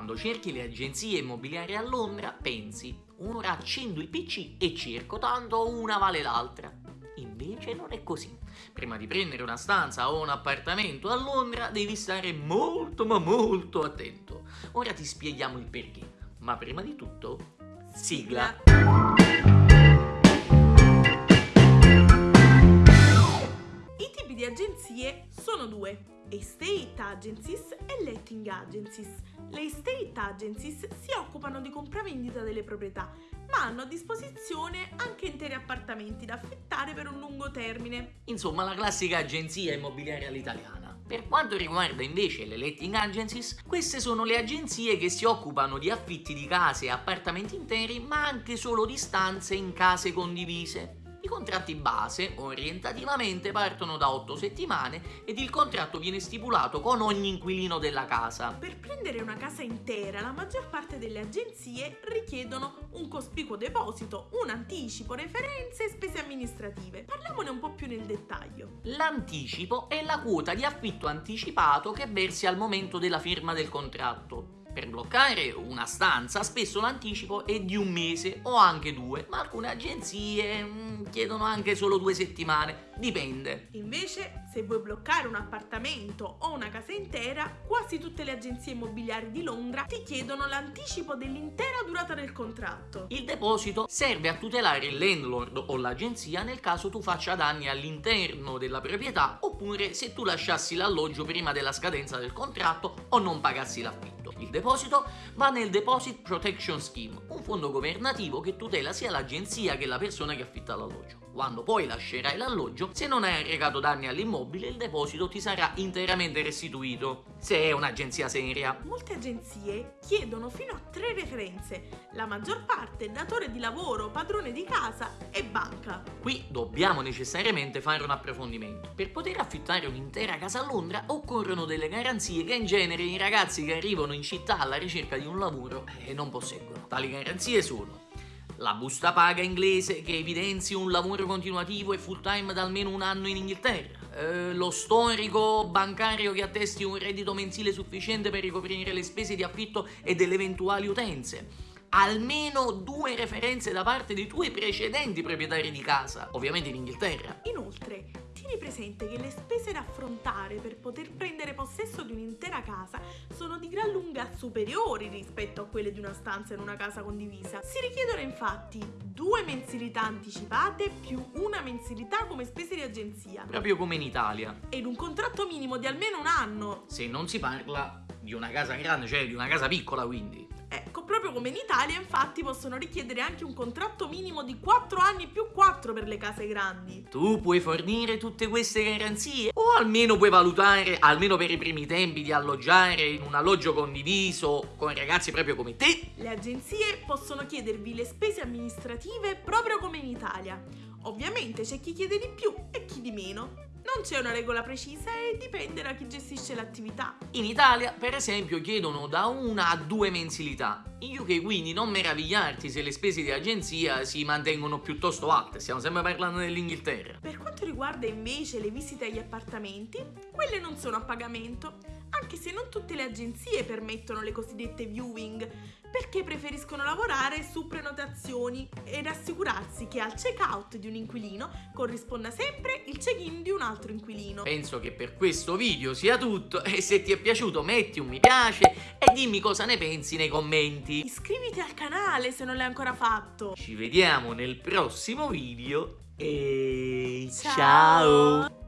Quando cerchi le agenzie immobiliari a Londra, pensi, ora accendo il PC e cerco, tanto una vale l'altra. Invece non è così. Prima di prendere una stanza o un appartamento a Londra devi stare molto ma molto attento. Ora ti spieghiamo il perché. Ma prima di tutto, sigla. Agenzie sono due, estate agencies e letting agencies. Le estate agencies si occupano di compravendita delle proprietà, ma hanno a disposizione anche interi appartamenti da affittare per un lungo termine. Insomma, la classica agenzia immobiliare all'italiana. Per quanto riguarda invece le letting agencies, queste sono le agenzie che si occupano di affitti di case e appartamenti interi, ma anche solo di stanze in case condivise. I contratti base orientativamente partono da 8 settimane ed il contratto viene stipulato con ogni inquilino della casa. Per prendere una casa intera, la maggior parte delle agenzie richiedono un cospicuo deposito, un anticipo, referenze e spese amministrative. Parliamone un po' più nel dettaglio. L'anticipo è la quota di affitto anticipato che versi al momento della firma del contratto. Per bloccare una stanza spesso l'anticipo è di un mese o anche due, ma alcune agenzie mm, chiedono anche solo due settimane, dipende. Invece, se vuoi bloccare un appartamento o una casa intera, quasi tutte le agenzie immobiliari di Londra ti chiedono l'anticipo dell'intera durata del contratto. Il deposito serve a tutelare il landlord o l'agenzia nel caso tu faccia danni all'interno della proprietà oppure se tu lasciassi l'alloggio prima della scadenza del contratto o non pagassi l'affitto. Il deposito va nel Deposit Protection Scheme, un fondo governativo che tutela sia l'agenzia che la persona che affitta l'alloggio. Quando poi lascerai l'alloggio, se non hai arrecato danni all'immobile, il deposito ti sarà interamente restituito, se è un'agenzia seria. Molte agenzie chiedono fino a tre referenze, la maggior parte datore di lavoro, padrone di casa e banca. Qui dobbiamo necessariamente fare un approfondimento. Per poter affittare un'intera casa a Londra occorrono delle garanzie che in genere i ragazzi che arrivano in città alla ricerca di un lavoro eh, non posseggono. Tali garanzie sono la busta paga inglese che evidenzi un lavoro continuativo e full time da almeno un anno in Inghilterra, eh, lo storico bancario che attesti un reddito mensile sufficiente per ricoprire le spese di affitto e delle eventuali utenze, almeno due referenze da parte dei tuoi precedenti proprietari di casa, ovviamente in Inghilterra. Inoltre, tieni presente che le spese da affrontare per poter prendere possesso di un'intera casa sono di gran lunga superiori rispetto a quelle di una stanza in una casa condivisa. Si richiedono infatti due mensilità anticipate più una mensilità come spese di agenzia. Proprio come in Italia. Ed un contratto minimo di almeno un anno. Se non si parla di una casa grande, cioè di una casa piccola quindi. Proprio come in Italia, infatti, possono richiedere anche un contratto minimo di 4 anni più 4 per le case grandi. Tu puoi fornire tutte queste garanzie? O almeno puoi valutare, almeno per i primi tempi, di alloggiare in un alloggio condiviso con ragazzi proprio come te? Le agenzie possono chiedervi le spese amministrative proprio come in Italia. Ovviamente c'è chi chiede di più e chi di meno. Non c'è una regola precisa e dipende da chi gestisce l'attività. In Italia, per esempio, chiedono da una a due mensilità. In UK quindi non meravigliarti se le spese di agenzia si mantengono piuttosto alte, stiamo sempre parlando dell'Inghilterra. Per quanto riguarda invece le visite agli appartamenti, quelle non sono a pagamento, anche se non tutte le agenzie permettono le cosiddette viewing, perché preferiscono lavorare su prenotazioni ed assicurarsi che al check-out di un inquilino corrisponda sempre il check-in di un altro inquilino. Penso che per questo video sia tutto e se ti è piaciuto metti un mi piace e dimmi cosa ne pensi nei commenti. Iscriviti al canale se non l'hai ancora fatto. Ci vediamo nel prossimo video e ciao. ciao.